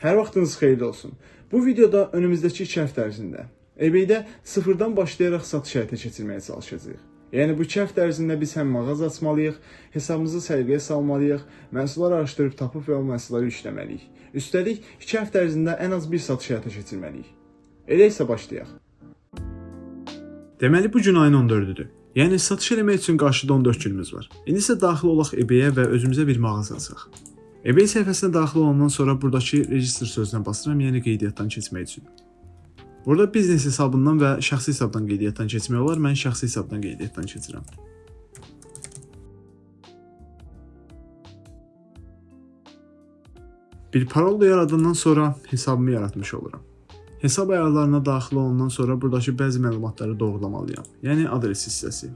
Hər vaxtınız xeyirli olsun. Bu videoda önümüzdəki 2 həftə ərzində eBay-də sıfırdan başlayaraq satış həyata keçirməyə çalışacağıq. Yəni bu 2 həftə ərzində biz həm mağaza açmalıyıq, hesabımızı səliqəyə salmalıyıq, məhsulları araşdırıb tapıb və o məhsulları işləməliyik. Üstəlik 2 həftə ərzində ən az bir satış həyata keçirməliyik. Elə isə başlayaq. Deməli bu gün ayın 14-üdür. Yəni satış eləmək üçün qarşıda 14 günümüz var. İndi isə daxil olaq eBay-ə və özümüzə bir mağaza açaq. eBay səhifəsinə daxil olandan sonra buradakı register sözünə basıram, yəni qeydiyyatdan keçmək üçün. Burada biznes hesabından və şəxsi hesabdan qeydiyyatdan keçmək olar. Mən şəxsi hesabdan qeydiyyatdan keçirəm. Bir parol da yaradandan sonra hesabımı yaratmış oluram. Hesab ayarlarına daxil olandan sonra buradakı bəzi məlumatları doğrulamalıyam. Yəni adres hissəsi.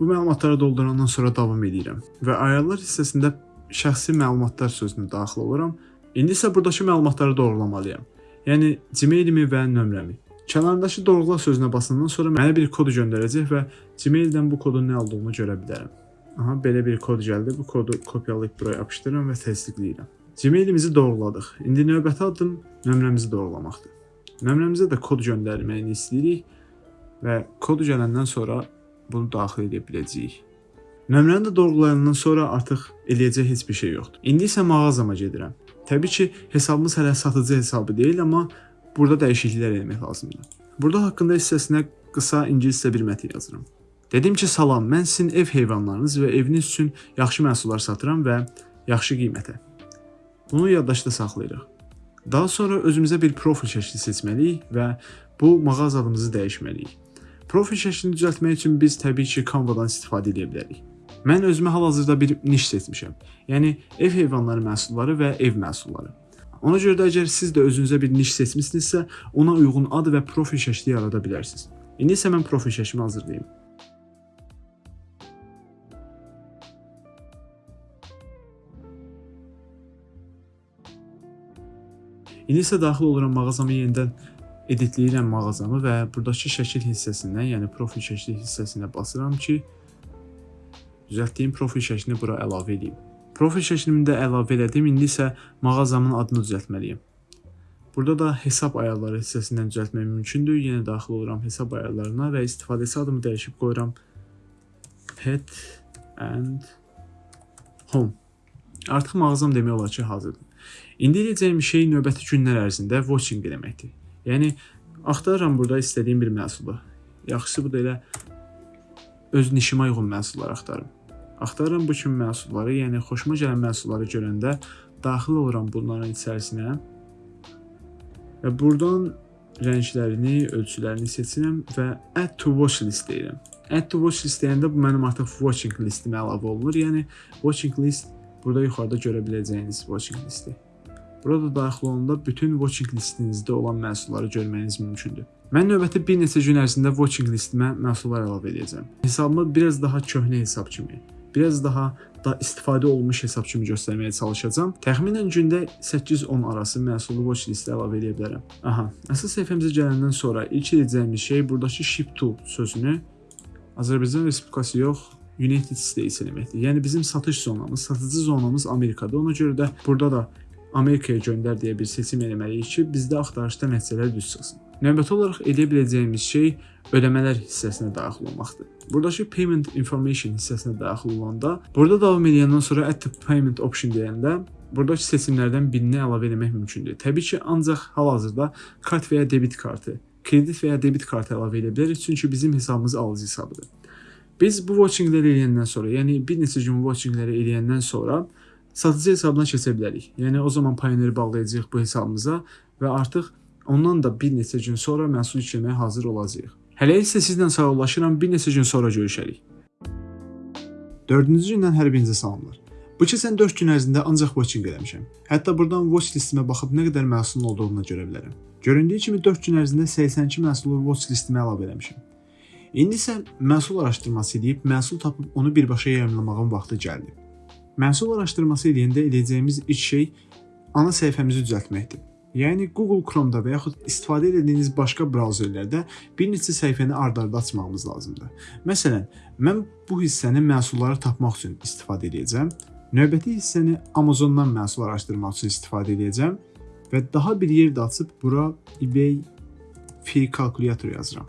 Bu məlumatları doldurandan sonra davam edirəm və ayarlar hissəsində şəxsi məlumatlar sözünü daxil oluram. İndi isə burdakı məlumatları doğrulamalıyam. Yəni Gmail-imi və nömrəmi. Kənarındakı doğrula sözünə basandan sonra mənə bir kod göndərəcək və Gmail-dən bu kodun nə olduğunu görə bilərəm. Aha, belə bir kod gəldi. Bu kodu kopyalayıb buraya yapışdırıram və təsdiqləyirəm. Gmail-imizi doğruladıq. İndi növbəti addım nömrəmizi doğrulamaqdır. Nömrəmizə də kod göndərməyini istəyirik və kod gələndən sonra bunu daxil edə biləcəyik. Nömrəni də doğrulayandan sonra artıq eləyəcək heç bir şey yoxdur. İndi isə mağazama gedirəm. Təbii ki, hesabımız hələ satıcı hesabı deyil, amma burada dəyişikliklər etmək lazımdır. Burada haqqında hissəsinə qısa ingiliscə bir mətn yazıram. Dedim ki, salam, mən sizin ev heyvanlarınız və eviniz üçün yaxşı məhsullar satıram və yaxşı qiymətə. Bunu yaddaşda saxlayırıq. Daha sonra özümüzə bir profil şəkli seçməliyik və bu mağaza adımızı dəyişməliyik. Profil şəklini düzəltmək üçün biz təbii ki, Canva-dan istifadə edə bilərik. Mən özümə hal-hazırda bir niş seçmişəm. Yəni ev heyvanları məhsulları və ev məhsulları. Ona görə də əgər siz də özünüzə bir niş seçmisinizsə, ona uyğun ad və profil şəkli yarada bilərsiniz. İndi isə mən profil şəklimi hazırlayım. İndi isə daxil oluram mağazama yenidən editləyirəm mağazamı və burdakı şəkil hissəsindən, yəni profil şəkli hissəsinə basıram ki, düzəltdiyim profil şəklini bura əlavə edeyim. Profil şəklimi də əlavə elədim. İndi isə mağazamın adını düzəltməliyəm. Burada da hesab ayarları hissəsindən düzəltmək mümkündür. Yenə daxil oluram hesab ayarlarına və istifadəçi adımı dəyişib qoyuram pet and home. Artıq mağazam demək olar ki, hazırdır. İndi edəcəyim şey növbəti günlər ərzində watching eləməkdir. Yəni axtarıram burada istədiyim bir məhsulu. Yaxşısı bu da elə öz nişimə uyğun məhsullar axtarım. Axtarıram bu kimi məhsulları, yəni xoşuma gələn məhsulları görəndə daxil oluram bunların içərisinə və burdan rənglərini, ölçülərini seçirəm və add to watch list deyirəm. Add to watch list deyəndə bu mənim artıq watching listimə əlavə olunur. Yəni watching list burada yuxarıda görə biləcəyiniz watching listi. Burada daxil olanda bütün watching listinizdə olan məhsulları görməyiniz mümkündür. Mən növbəti bir neçə gün ərzində watching listimə məhsullar əlavə edəcəm. Hesabımı biraz daha köhnə hesab kimi, biraz daha da istifadə olunmuş hesab kimi göstərməyə çalışacağam. Təxminən gündə 8-10 arası məhsulu watch listə əlavə edə bilərəm. Aha, əsas səhifəmizə gələndən sonra ilk edəcəyimiz şey burdakı ship to sözünü Azərbaycan Respublikası yox, United States deməkdir. Yəni bizim satış zonamız, satıcı zonamız Amerikada. Ona görə də burada da Amerikaya göndər deyə bir seçim etməliyik ki, bizdə axtarışda nəticələr düz çıxsın. Növbəti olaraq edə biləcəyimiz şey ödəmələr hissəsinə daxil olmaqdır. Buradakı payment information hissəsinə daxil olanda, burada davam edəndən sonra add to payment option deyəndə buradakı seçimlərdən birini əlavə etmək mümkündür. Təbii ki, ancaq hal-hazırda kart və ya debit kartı, kredit və ya debit kartı əlavə edə bilərik, çünki bizim hesabımız alıcı hesabıdır. Biz bu watchingləri eləyəndən sonra, yəni bir neçə gün watchingləri eləyəndən sonra satıcı hesabına keçə bilərik. Yəni o zaman Pioneer bağlayacağıq bu hesabımıza və artıq ondan da bir neçə gün sonra məhsul yükləməyə hazır olacağıq. Hələ isə sizlə sağollaşıram, bir neçə gün sonra görüşərik. 4-cü gündən hər birinizə salamlar. Bu keçən 4 gün ərzində ancaq watching eləmişəm. Hətta burdan watch listimə baxıb nə qədər məhsulun olduğunu görə bilərəm. Göründüyü kimi 4 gün ərzində 82 məhsulu watch listimə əlavə eləmişəm. İndi isə məhsul araşdırması edib məhsul tapıb onu birbaşa yayımlamağın vaxtı gəldi. Məhsul araşdırması edəndə edəcəyimiz ilk şey ana səhifəmizi düzəltməkdir. Yəni Google Chrome-da və yaxud istifadə etdiyiniz başqa brauzerlərdə bir neçə səhifəni ard-arda açmağımız lazımdır. Məsələn, mən bu hissəni məhsulları tapmaq üçün istifadə edəcəm. Növbəti hissəni Amazondan məhsul araşdırmaq üçün istifadə edəcəm və daha bir yer də açıb bura eBay free kalkulyator yazıram.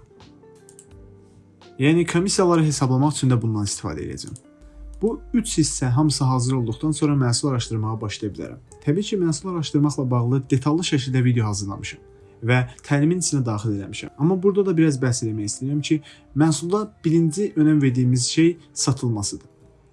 Yəni komissiyaları hesablamaq üçün də bundan istifadə edəcəm. Bu 3 hissə hamısı hazır olduqdan sonra məhsul araşdırmağa başlaya bilərəm. Təbii ki, məhsul araşdırmaqla bağlı detallı şəkildə video hazırlamışam və təlimin içinə daxil etmişəm. Amma burada da biraz bəhs etmək istəyirəm ki, məhsulda birinci önəm verdiyimiz şey satılmasıdır.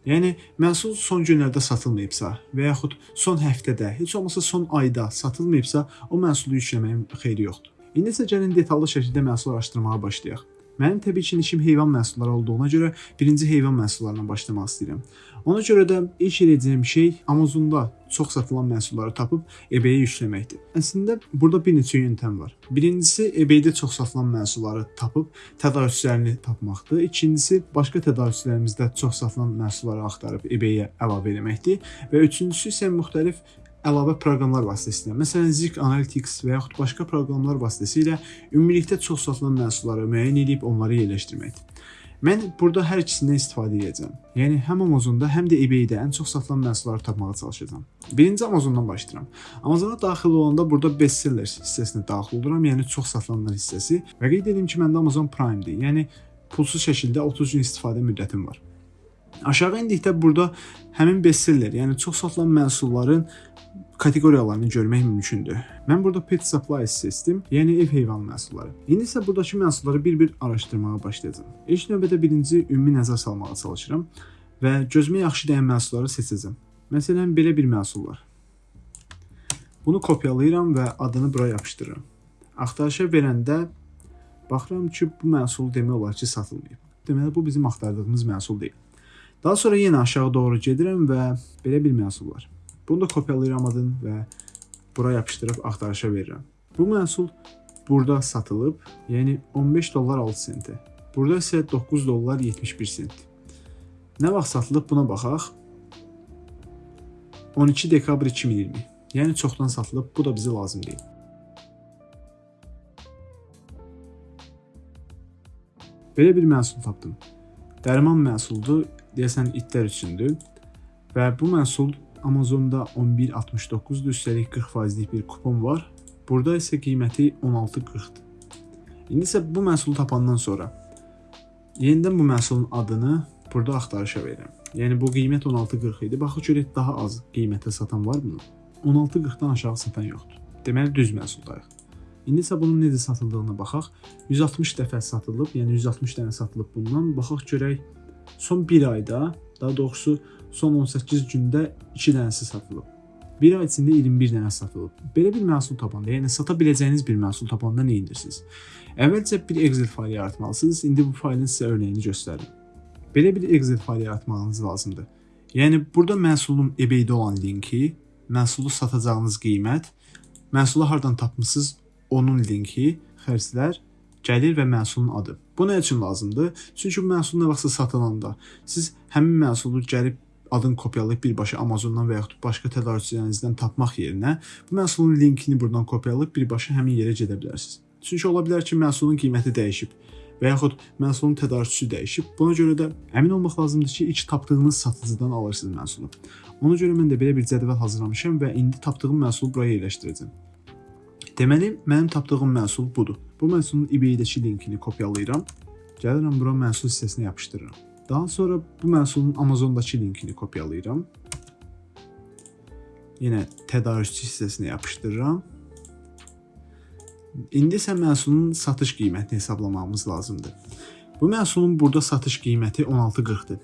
Yəni məhsul son günlərdə satılmayıbsa və yaxud son həftədə, heç olmasa son ayda satılmayıbsa, o məhsulu yükləməyin xeyri yoxdur. İndi isə gəlin detallı şəkildə məhsul araşdırmağa başlayaq. Mənim təbii ki, işim heyvan məhsulları olduğuna görə birinci heyvan məhsullarından başlamaq istəyirəm. Ona görə də ilk edəcəyim şey Amazonda çox satılan məhsulları tapıb eBay-yə yükləməkdir. Əslində burada bir neçə yöntəm var. Birincisi eBay-də çox satılan məhsulları tapıb tədarükçülərini tapmaqdır. İkincisi başqa tədarükçülərimizdə çox satılan məhsulları axtarıb eBay-yə əlavə etməkdir və üçüncüsü isə müxtəlif əlavə proqramlar vasitəsilə, məsələn Zik Analytics və yaxud başqa proqramlar vasitəsilə ümumilikdə çox satılan məhsulları müəyyən edib onları yerləşdirməkdir. Mən burada hər ikisindən istifadə edəcəm. Yəni həm Amazonda, həm də eBay-də ən çox satılan məhsulları tapmağa çalışacağam. Birinci Amazondan başlayıram. Amazona daxil olanda burada bestsellers hissəsinə daxil oluram, yəni çox satılanlar hissəsi və qeyd edim ki, məndə Amazon Prime-dir. Yəni pulsuz şəkildə 30 gün istifadə müddətim var. Aşağı endikdə burada həmin bestseller, yəni çox satılan məhsulların kateqoriyalarını görmək mümkündür. Mən burada pet supply seçdim, yəni ev heyvan məhsulları. İndi isə burdakı məhsulları bir-bir araşdırmağa başlayacağam. İlk növbədə birinci ümumi nəzər salmağa çalışıram və gözümə yaxşı dəyən məhsulları seçəcəm. Məsələn, belə bir məhsul var. Bunu kopyalayıram və adını bura yapışdırıram. Axtarışa verəndə baxıram ki, bu məhsul demək olar ki, satılmayıb. Deməli bu bizim axtardığımız məhsul deyil. Daha sonra yenə aşağı doğru gedirəm və belə bir məhsul var. Bunu da kopyalayıram adını və bura yapışdırıb axtarışa verirəm. Bu məhsul burada satılıb, yəni 15 dollar 6 sentə. Burada isə 9 dollar 71 sent. Nə vaxt satılıb buna baxaq. 12 dekabr 2020. Yəni çoxdan satılıb, bu da bizə lazım deyil. Belə bir məhsul tapdım. Dərman məhsuldur, deyəsən itlər üçündür və bu məhsul Amazonda 11.69-dur, üstəlik 40%lik bir kupon var. Burada isə qiyməti 16.40-dır. İndi isə bu məhsulu tapandan sonra yenidən bu məhsulun adını burada axtarışa verirəm. Yəni bu qiymət 16.40 idi. Baxaq görək daha az qiymətə satan var mı? 16.40-dan aşağı satan yoxdur. Deməli düz məhsuldayıq. İndi isə bunun necə satıldığına baxaq. 160 dəfə satılıb, yəni 160 dənə satılıb bundan. Baxaq görək son 1 ayda, daha doğrusu son 18 gündə 2 dənəsi satılıb. 1 ay içində 21 dənə satılıb. Belə bir məhsul tapanda, yəni sata biləcəyiniz bir məhsul tapanda nə edirsiniz? Əvvəlcə bir Excel faylı yaratmalısınız. İndi bu faylın sizə örnəyini göstərim. Belə bir Excel faylı yaratmağınız lazımdır. Yəni burada məhsulun eBay-də olan linki, məhsulu satacağınız qiymət, məhsulu hardan tapmısınız, onun linki, xərclər gəlir və məhsulun adı. Bu nə üçün lazımdır? Çünki məhsul nə vaxtsa satılanda siz həmin məhsulu gəlib adını kopyalayıb birbaşa Amazondan və yaxud başqa tədarükçülərinizdən tapmaq yerinə bu məhsulun linkini buradan kopyalayıb birbaşa həmin yerə gedə bilərsiniz. Çünki ola bilər ki, məhsulun qiyməti dəyişib və yaxud məhsulun tədarükçüsü dəyişib. Buna görə də əmin olmaq lazımdır ki, ilk tapdığınız satıcıdan alırsınız məhsulu. Ona görə mən də belə bir cədvəl hazırlamışam və indi tapdığım məhsulu bura yerləşdirəcəm. Deməli, mənim tapdığım məhsul budur. Bu məhsulun eBay-dəki linkini kopyalayıram. Gəlirəm bura məhsul hissəsinə yapışdırıram. Daha sonra bu məhsulun Amazondakı linkini kopyalayıram. Yenə tədarükçü hissəsinə yapışdırıram. İndi isə məhsulun satış qiymətini hesablamamız lazımdır. Bu məhsulun burada satış qiyməti 16.40-dır.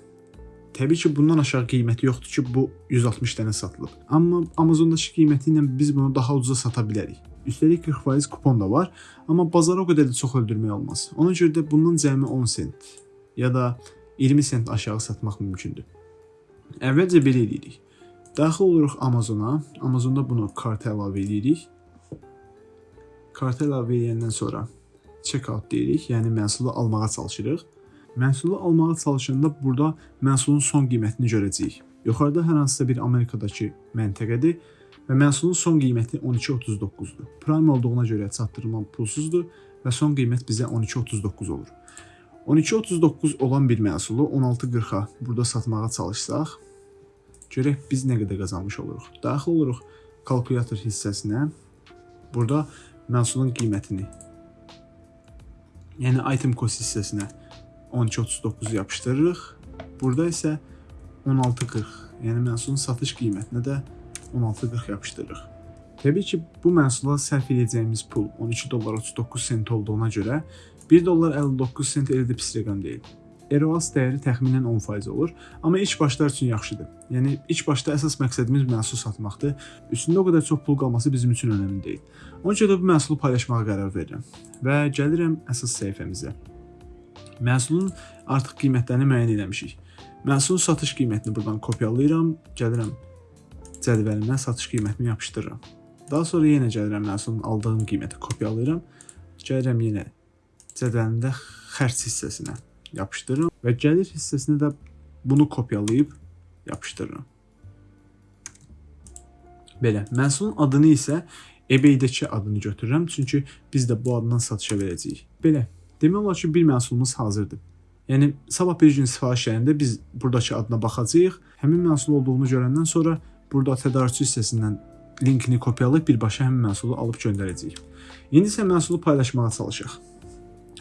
Təbii ki, bundan aşağı qiyməti yoxdur ki, bu 160 dənə satılıb. Amma Amazondakı qiyməti ilə biz bunu daha ucuza sata bilərik. Üstəlik 40% kupon da var, amma bazara o qədər də çox öldürmək olmaz. Ona görə də bundan cəmi 10 sent ya da 20 sent aşağı satmaq mümkündür. Əvvəlcə belə edirik. Daxil oluruq Amazona. Amazonda bunu karta əlavə edirik. Karta əlavə edəndən sonra checkout deyirik, yəni məhsulu almağa çalışırıq. Məhsulu almağa çalışanda burada məhsulun son qiymətini görəcəyik. Yuxarıda hər hansısa bir Amerikadakı məntəqədir və məhsulun son qiyməti 12.39-dur. Prime olduğuna görə çatdırma pulsuzdur və son qiymət bizə 12.39 olur. 12.39 olan bir məhsulu 16.40-a burada satmağa çalışsaq, görək biz nə qədər qazanmış oluruq. Daxil oluruq kalkulyator hissəsinə. Burada məhsulun qiymətini, yəni item cost hissəsinə 12.39 yapışdırırıq. Burada isə 16.40, yəni məhsulun satış qiymətinə də 16.40 yapışdırırıq. Təbii ki, bu məhsula sərf edəcəyimiz pul 12 dollar 39 sent olduğuna görə 1 dollar 59 sent elə də pis rəqəm deyil. ROAS dəyəri təxminən 10% olur, amma ilk başlar üçün yaxşıdır. Yəni ilk başda əsas məqsədimiz məhsul satmaqdır. Üstündə o qədər çox pul qalması bizim üçün önəmli deyil. Ona görə də bu məhsulu paylaşmağa qərar verirəm və gəlirəm əsas səhifəmizə. Məhsulun artıq qiymətlərini müəyyən etmişik. Məhsulun satış qiymətini buradan kopyalayıram, gəlirəm cədvəlimə satış qiymətini yapışdırıram. Daha sonra yenə gəlirəm məhsulun aldığım qiyməti kopyalayıram. Gəlirəm yenə cədvəlimdə xərc hissəsinə yapışdırıram və gəlir hissəsinə də bunu kopyalayıb yapışdırıram. Belə, məhsulun adını isə eBay-dəki adını götürürəm, çünki biz də bu addan satışa verəcəyik. Belə, demək olar ki, bir məhsulumuz hazırdır. Yəni sabah bir gün sifariş gələndə biz burdakı adına baxacağıq. Həmin məhsul olduğunu görəndən sonra burada tədarükçü hissəsindən linkini kopyalayıb birbaşa həmin məhsulu alıb göndərəcəyik. İndi isə məhsulu paylaşmağa çalışaq.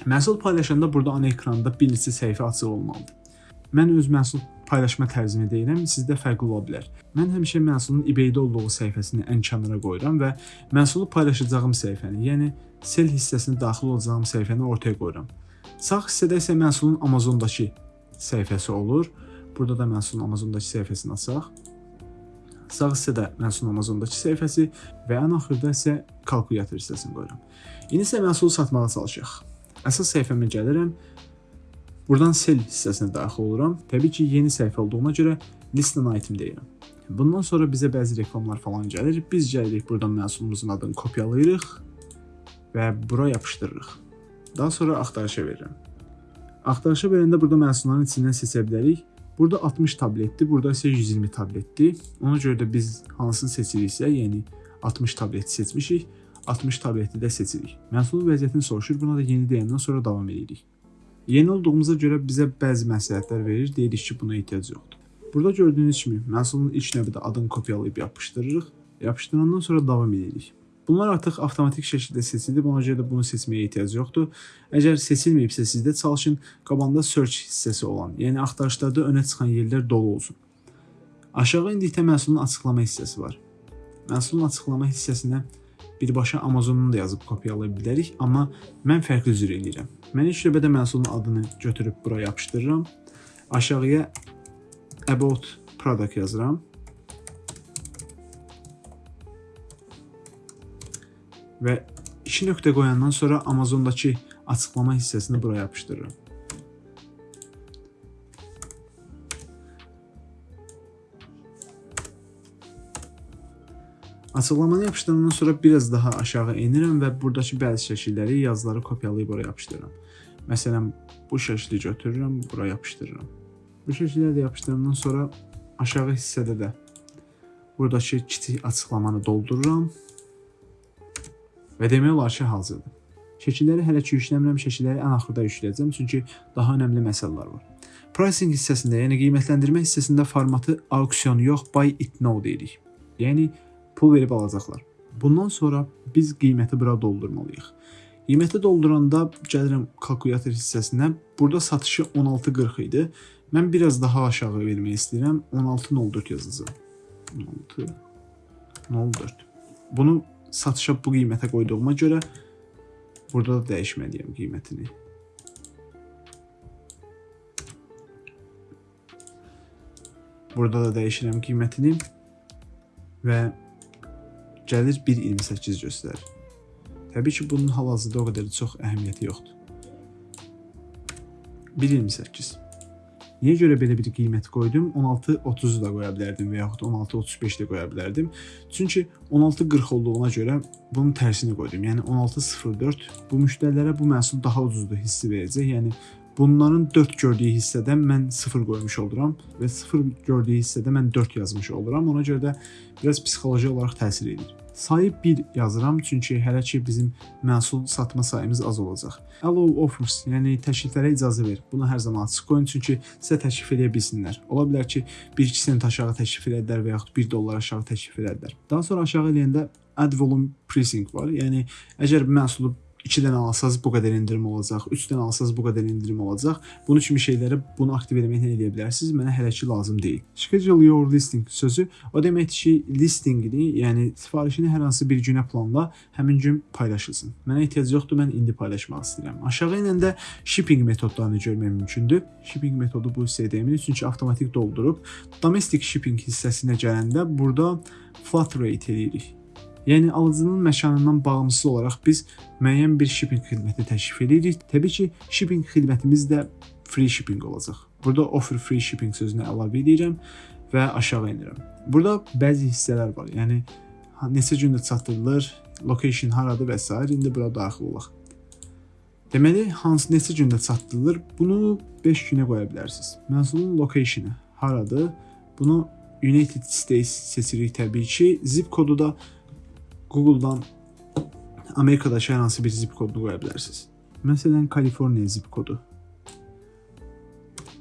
Məhsul paylaşanda burada ana ekranda bir neçə səhifə açıq olmalıdır. Mən öz məhsul paylaşma tərzimi deyirəm, sizdə fərqli ola bilər. Mən həmişə məhsulun eBay-də olduğu səhifəsini ən kənara qoyuram və məhsulu paylaşacağım səhifəni, yəni sel hissəsinə daxil olacağım səhifəni ortaya qoyuram. Sağ hissədə isə məhsulun Amazondakı səhifəsi olur. Burada da məhsulun Amazondakı səhifəsini açaq. Sağ hissədə məhsulun Amazondakı səhifəsi və ən axırda isə kalkulyator hissəsini qoyuram. İndi isə məhsulu satmağa çalışaq. Əsas səhifəmə gəlirəm. Buradan sell hissəsinə daxil oluram. Təbii ki, yeni səhifə olduğuna görə list an item deyirəm. Bundan sonra bizə bəzi reklamlar falan gəlir. Biz gəlirik buradan məhsulumuzun adını kopyalayırıq və bura yapışdırırıq. Daha sonra axtarışa verirəm. Axtarışa verəndə burada məhsulların içindən seçə bilərik. Burada 60 tabletdir, burada isə 120 tabletdir. Ona görə də biz hansını seçiriksə, yəni 60 tableti seçmişik. 60 tableti də seçirik. Məhsulun vəziyyətini soruşur, buna da yeni deyəndən sonra davam edirik. Yeni olduğumuza görə bizə bəzi məsləhətlər verir, deyirik ki, buna ehtiyac yoxdur. Burada gördüyünüz kimi məhsulun ilk növbədə adını kopyalayıb yapışdırırıq. Yapışdırandan sonra davam edirik. Bunlar artıq avtomatik şəkildə seçilib, ona görə də bunu seçməyə ehtiyac yoxdur. Əgər seçilməyibsə sizdə çalışın qabağında search hissəsi olan, yəni axtarışlarda önə çıxan yerlər dolu olsun. Aşağı indikdə məhsulun açıqlama hissəsi var. Məhsulun açıqlama hissəsinə birbaşa Amazonun da yazıb kopyalaya bilərik, amma mən fərqli cür eləyirəm. Mən ilk növbədə məhsulun adını götürüb bura yapışdırıram. Aşağıya about product yazıram. Və 2 nöqtə qoyandan sonra Amazondakı açıqlama hissəsini bura yapışdırıram. Açıqlamanı yapışdırandan sonra biraz daha aşağı enirəm və buradakı bəzi şəkilləri, yazıları kopyalayıb oraya yapışdırıram. Məsələn, bu şəkli götürürəm, bura yapışdırıram. Bu şəkilləri də yapışdırandan sonra aşağı hissədə də buradakı kiçik açıqlamanı doldururam və demək olar ki, hazırdır. Şəkilləri hələ ki yükləmirəm, şəkilləri ən axırda yükləyəcəm, çünki daha önəmli məsələlər var. Pricing hissəsində, yəni qiymətləndirmə hissəsində formatı auksion yox, buy it now deyirik. Yəni pul verib alacaqlar. Bundan sonra biz qiyməti bura doldurmalıyıq. Qiyməti dolduranda gəlirəm kalkulyator hissəsinə. Burada satışı 16.40 idi. Mən biraz daha aşağı vermək istəyirəm. 16.04 yazacağam. 16.04. Bunu satışa bu qiymətə qoyduğuma görə burada da dəyişməliyəm qiymətini. Burada da dəyişirəm qiymətini və gəlir 1.28 göstərir. Təbii ki, bunun hal-hazırda o qədər də çox əhəmiyyəti yoxdur. 1.28. Niyə görə belə bir qiymət qoydum? 16.30 da qoya bilərdim və yaxud 16.35 də qoya bilərdim. Çünki 16.40 olduğuna görə bunun tərsini qoydum. Yəni 16.04 bu müştərilərə bu məhsul daha ucuzdur hissi verəcək. Yəni bunların 4 gördüyü hissədə mən 0 qoymuş oluram və 0 gördüyü hissədə mən 4 yazmış oluram. Ona görə də biraz psixoloji olaraq təsir edir. Sayı 1 yazıram çünki hələ ki bizim məhsul satma sayımız az olacaq. Allow offers, yəni təkliflərə icazə ver. Bunu hər zaman açıq qoyun çünki sizə təklif edə bilsinlər. Ola bilər ki, 1-2 sent aşağı təklif edərlər və yaxud 1 dollar aşağı təklif edərlər. Daha sonra aşağı eləyəndə add volume pricing var. Yəni əgər məhsulu 2-dən alsanız bu qədər endirim olacaq, 3-dən alsanız bu qədər endirim olacaq. Bunu kimi şeylərə bunu aktiv etməklə edə bilərsiniz. Mənə hələ ki lazım deyil. Schedule your listing sözü o deməkdir ki, listingini, yəni sifarişini hər hansı bir günə planla, həmin gün paylaşılsın. Mənə ehtiyac yoxdur, mən indi paylaşmaq istəyirəm. Aşağı enəndə shipping metodlarını görmək mümkündür. Shipping metodu bu deyilir çünki avtomatik doldurub. Domestic shipping hissəsinə gələndə burada flat rate eləyirik. Yəni alıcının məkanından bağımsız olaraq biz müəyyən bir shipping xidməti təklif edirik. Təbii ki, shipping xidmətimiz də free shipping olacaq. Burada offer free shipping sözünü əlavə edirəm və aşağı enirəm. Burada bəzi hissələr var. Yəni neçə gündə çatdırılır, location haradır və s. indi bura daxil olaq. Deməli, hansı neçə gündə çatdırılır? Bunu 5 günə qoya bilərsiniz. Məhsulun location'ı haradır? Bunu United States seçirik təbii ki. Zip kodu da Google-dan Amerikadakı hər hansı bir zip kodunu qoya bilərsiniz. Məsələn, Kaliforniya zip kodu.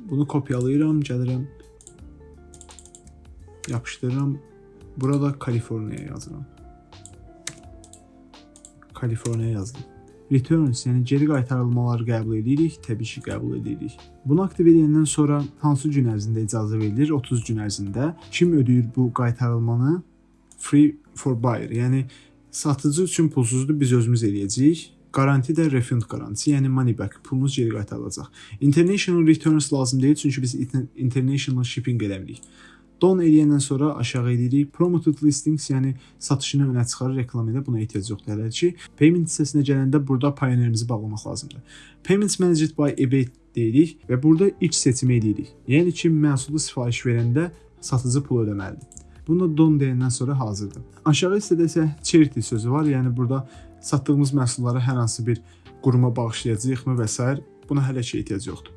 Bunu kopyalayıram, gəlirəm. Yapışdırıram. Burada Kaliforniya yazıram. Kaliforniya yazdım. Returns, yəni geri qaytarılmaları qəbul edirik, təbii ki, qəbul edirik. Bunu aktiv edəndən sonra hansı gün ərzində icazə verilir? 30 gün ərzində. Kim ödəyir bu qaytarılmanı? Free for buyer, yəni satıcı üçün pulsuzdur, biz özümüz eləyəcəyik. Garanti də refund garantisi, yəni money back, pulunuz geri qaytarılacaq. International returns lazım deyil, çünki biz international shipping eləmirik. Don eləyəndən sonra aşağı edirik. Promoted listings, yəni satışını önə çıxarır, reklam edə buna ehtiyac yoxdur hələ ki. Payment hissəsinə gələndə burada pioneerimizi bağlamaq lazımdır. Payments managed by eBay deyirik və burada ilk seçimi edirik. Yəni ki, məhsulu sifariş verəndə satıcı pul ödəməlidir. Bunu don deyəndən sonra hazırdır. Aşağı hissədə isə charity sözü var. Yəni burada satdığımız məhsulları hər hansı bir quruma bağışlayacağıqmı və s. buna hələ ki ehtiyac yoxdur.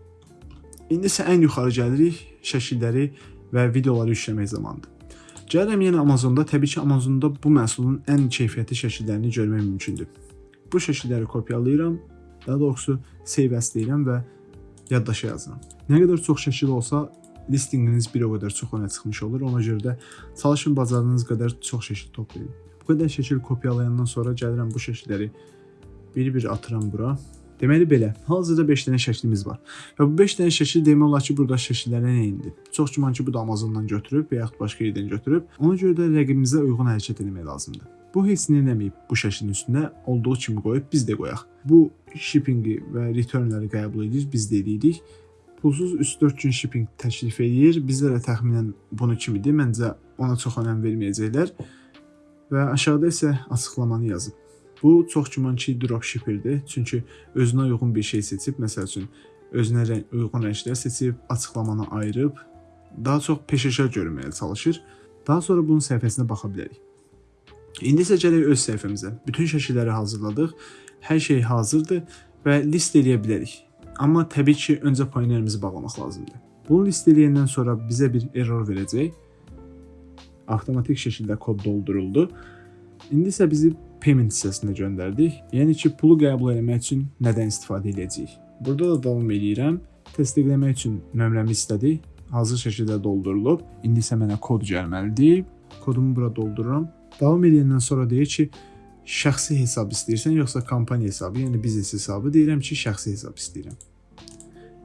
İndi isə ən yuxarı gəlirik, şəkilləri və videoları yükləmək zamanıdır. Gəlirəm yenə Amazonda. Təbii ki, Amazonda bu məhsulun ən keyfiyyətli şəkillərini görmək mümkündür. Bu şəkilləri kopyalayıram, daha doğrusu save as deyirəm və yaddaşa yazıram. Nə qədər çox şəkil olsa, listinqiniz bir o qədər çox önə çıxmış olur. Ona görə də çalışın bacardığınız qədər çox şəkil toplayın. Bu qədər şəkil kopyalayandan sonra gəlirəm bu şəkilləri bir-bir atıram bura. Deməli belə, hazırda 5 dənə şəklimiz var. Və bu 5 dənə şəkil demək olar ki, burada şəkillərə nə indi? Çox güman ki, bu da Amazondan götürüb və yaxud başqa yerdən götürüb. Ona görə də rəqibimizə uyğun hərəkət etmək lazımdır. Bu heç nə eləməyib bu şəklin üstünə olduğu kimi qoyub biz də qoyaq. Bu shippingi və returnləri qəbul edirik, biz də edirik pulsuz 3-4 gün shipping təklif eləyir. Bizdə də təxminən bunu kimidir. Məncə ona çox önəm verməyəcəklər. Və aşağıda isə açıqlamanı yazıb. Bu çox güman ki, dropshipperdir. Çünki özünə uyğun bir şey seçib, məsəl üçün özünə rəng, uyğun rənglər seçib, açıqlamanı ayırıb, daha çox peşəkar görünməyə çalışır. Daha sonra bunun səhifəsinə baxa bilərik. İndi isə gələk öz səhifəmizə. Bütün şəkilləri hazırladıq. Hər şey hazırdır və list eləyə bilərik. Amma təbii ki, öncə pionerimizi bağlamaq lazımdır. Bunu list edəndən sonra bizə bir error verəcək. Avtomatik şəkildə kod dolduruldu. İndi isə bizi payment hissəsinə göndərdik. Yəni ki, pulu qəbul etmək üçün nədən istifadə edəcəyik? Burada da davam edirəm. Təsdiqləmək üçün nömrəmi istədi. Hazır şəkildə doldurulub. İndi isə mənə kod gəlməlidir. Kodumu bura doldururam. Davam edəndən sonra deyir ki, şəxsi hesab istəyirsən yoxsa kompaniya hesabı, yəni biznes hesabı deyirəm ki, şəxsi hesab istəyirəm.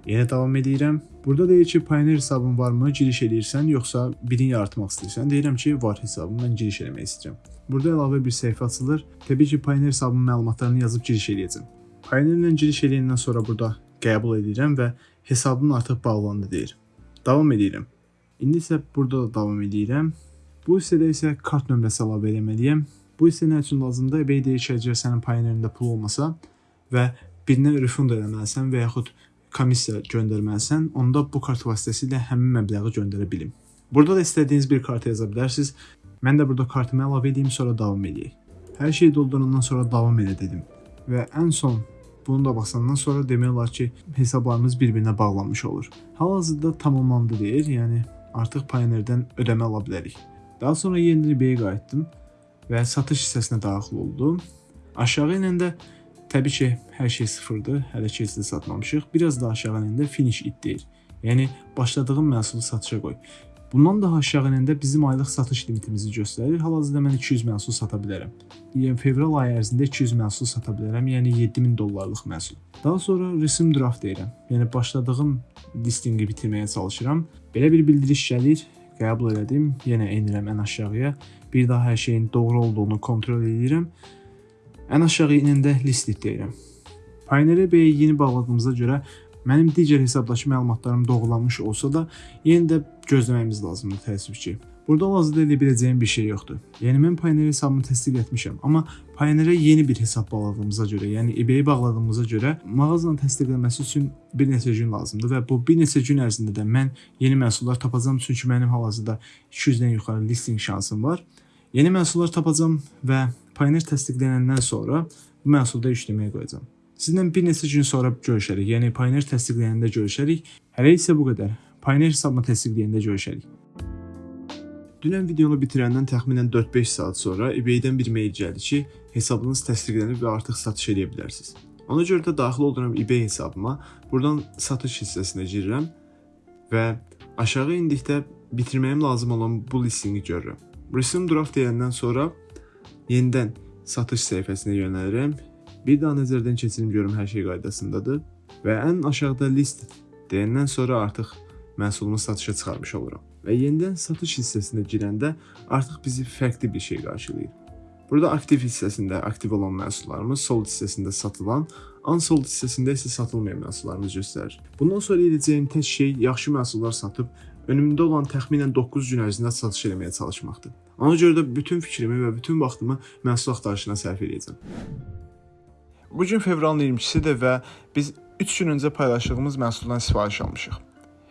Yenə davam edirəm. Burada deyir ki, Pioneer hesabın varmı? Giriş edirsən yoxsa birini yaratmaq istəyirsən? Deyirəm ki, var hesabım, mən giriş eləmək istəyirəm. Burada əlavə bir səhifə açılır. Təbii ki, Pioneer hesabının məlumatlarını yazıb giriş eləyəcəm. Pioneer ilə giriş eləyəndən sonra burada qəbul edirəm və hesabım artıq bağlandı deyir. Davam edirəm. İndi isə burada da davam edirəm. Bu hissədə isə kart nömrəsi əlavə etməliyəm. Bu isə nə üçün lazımdır? eBay deyir ki, əgər sənin pionerində pul olmasa və birinə refund eləməlisən və yaxud komissiya göndərməlisən, onda bu kart vasitəsilə həmin məbləği göndərə bilim. Burada da istədiyiniz bir kart yaza bilərsiniz. Mən də burada kartımı əlavə edeyim, sonra davam edeyim. Hər şey doldurandan sonra davam elə dedim. Və ən son bunu da basandan sonra demək olar ki, hesablarımız bir-birinə bağlanmış olur. Hal-hazırda tamamlandı deyir, yəni artıq Pioneer-dən ödəmə ala bilərik. Daha sonra yenidən eBay-yə qayıtdım və satış hissəsinə daxil oldum. Aşağı enəndə təbii ki, hər şey sıfırdır. Hələ ki heç də satmamışıq. Biraz da aşağı enəndə finish it deyir. Yəni başladığım məhsulu satışa qoy. Bundan daha aşağı enəndə bizim aylıq satış limitimizi göstərir. Hal-hazırda mən 200 məhsul sata bilərəm. Yəni fevral ayı ərzində 200 məhsul sata bilərəm, yəni 7000 dollarlıq məhsul. Daha sonra resim draft deyirəm. Yəni başladığım listinqi bitirməyə çalışıram. Belə bir bildiriş gəlir, qəbul elədim. Yenə enirəm ən aşağıya. Bir daha hər şeyin doğru olduğunu kontrol edirəm. Ən aşağı enəndə list deyirəm. Pioneer Bey yeni bağladığımıza görə Mənim digər hesabdakı məlumatlarım doğrulanmış olsa da, yenə də gözləməyimiz lazımdır təəssüf ki. Burada hazırda edə biləcəyim bir şey yoxdur. Yəni mən Pioneer hesabımı təsdiq etmişəm, amma Pioneer-ə yeni bir hesab bağladığımıza görə, yəni eBay-i bağladığımıza görə mağazanın təsdiqlənməsi üçün bir neçə gün lazımdır və bu bir neçə gün ərzində də mən yeni məhsullar tapacağam çünki mənim hal-hazırda 200-dən yuxarı listing şansım var. Yeni məhsullar tapacağam və Pioneer təsdiqlənəndən sonra bu məhsulda işləməyə qoyacağam. Sizinlə bir neçə gün sonra görüşərik. Yəni Pioneer təsdiqləyəndə görüşərik. Hələ isə bu qədər. Pioneer hesabını təsdiqləyəndə görüşərik. Dünən videonu bitirəndən təxminən 4-5 saat sonra eBay-dən bir mail gəldi ki, hesabınız təsdiqlənib və artıq satış edə bilərsiniz. Ona görə də daxil oluram eBay hesabıma. Buradan satış hissəsinə girirəm və aşağı indikdə bitirməyim lazım olan bu listingi görürəm. Resume draft deyəndən sonra yenidən satış səhifəsinə yönəlirəm Bir daha nəzərdən keçirim görüm hər şey qaydasındadır və ən aşağıda list deyəndən sonra artıq məhsulumu satışa çıxarmış oluram. Və yenidən satış hissəsinə girəndə artıq bizi fərqli bir şey qarşılayır. Burada aktiv hissəsində aktiv olan məhsullarımız, sold hissəsində satılan, unsold hissəsində isə satılmayan məhsullarımız göstərir. Bundan sonra edəcəyim tək şey yaxşı məhsullar satıb önümdə olan təxminən 9 gün ərzində satış etməyə çalışmaqdır. Ona görə də bütün fikrimi və bütün vaxtımı məhsul axtarışına sərf edəcəm. Bu gün fevralın 22-sidir və biz 3 gün öncə paylaşdığımız məhsuldan sifariş almışıq.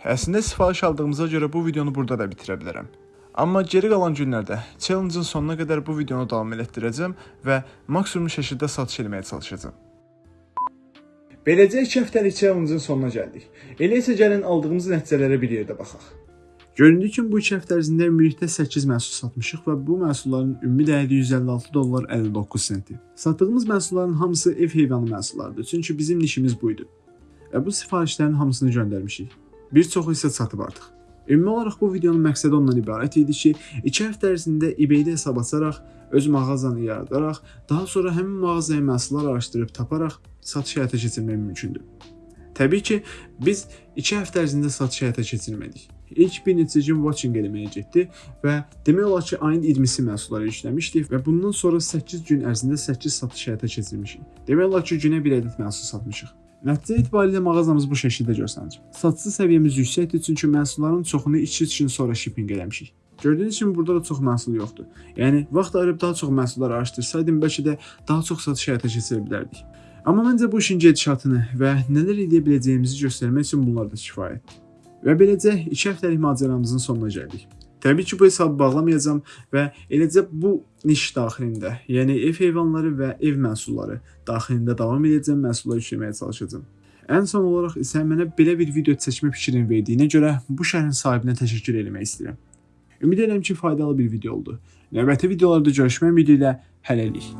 Əslində sifariş aldığımıza görə bu videonu burada da bitirə bilərəm. Amma geri qalan günlərdə challenge-ın sonuna qədər bu videonu davam etdirəcəm və maksimum şəkildə satış etməyə çalışacağam. Beləcə 2 həftəlik challenge-ın sonuna gəldik. Elə isə gəlin aldığımız nəticələrə bir yerdə baxaq. Göründüyü kimi bu 2 həftə ərzində ümumilikdə 8 məhsul satmışıq və bu məhsulların ümumi dəyəri 156 dollar 59 senti. Satdığımız məhsulların hamısı ev heyvanı məhsullarıdır, çünki bizim nişimiz bu idi. Və bu sifarişlərin hamısını göndərmişik. Bir çoxu isə satıb artıq. Ümumi olaraq bu videonun məqsədi ondan ibarət idi ki, 2 həftə ərzində eBay-də hesab açaraq, öz mağazanı yaradaraq, daha sonra həmin mağazaya məhsullar araşdırıb taparaq satış həyata keçirmək mümkündür. Təbii ki, biz 2 həftə ərzində satış həyata keçirmədik. İlk bir neçə gün watching eləməyə getdi və demək olar ki, ayın 20-si məhsulları işləmişdik və bundan sonra 8 gün ərzində 8 satış həyata keçirmişik. Demək olar ki, günə bir ədəd məhsul satmışıq. Nəticə etibarilə mağazamız bu şəkildə görsənir. Satışı səviyyəmiz yüksəkdir çünki məhsulların çoxunu 2-3 gün sonra shipping eləmişik. Gördüyünüz kimi burada da çox məhsul yoxdur. Yəni vaxt ayırıb daha çox məhsullar araşdırsaydım bəlkə də daha çox satış həyata keçirə bilərdik. Amma məncə bu işin gedişatını və nələr edə biləcəyimizi göstərmək üçün bunlar da kifayətdir. Və beləcə 2 həftəlik macəramızın sonuna gəldik. Təbii ki, bu hesabı bağlamayacağam və eləcə bu niş daxilində, yəni ev heyvanları və ev məhsulları daxilində davam edəcəm, məhsullar işləməyə çalışacağam. Ən son olaraq isə mənə belə bir video çəkmə fikrini verdiyinə görə bu şəhrin sahibinə təşəkkür etmək istəyirəm. Ümid edirəm ki, faydalı bir video oldu. Növbəti videolarda görüşmək ümidi ilə hələlik.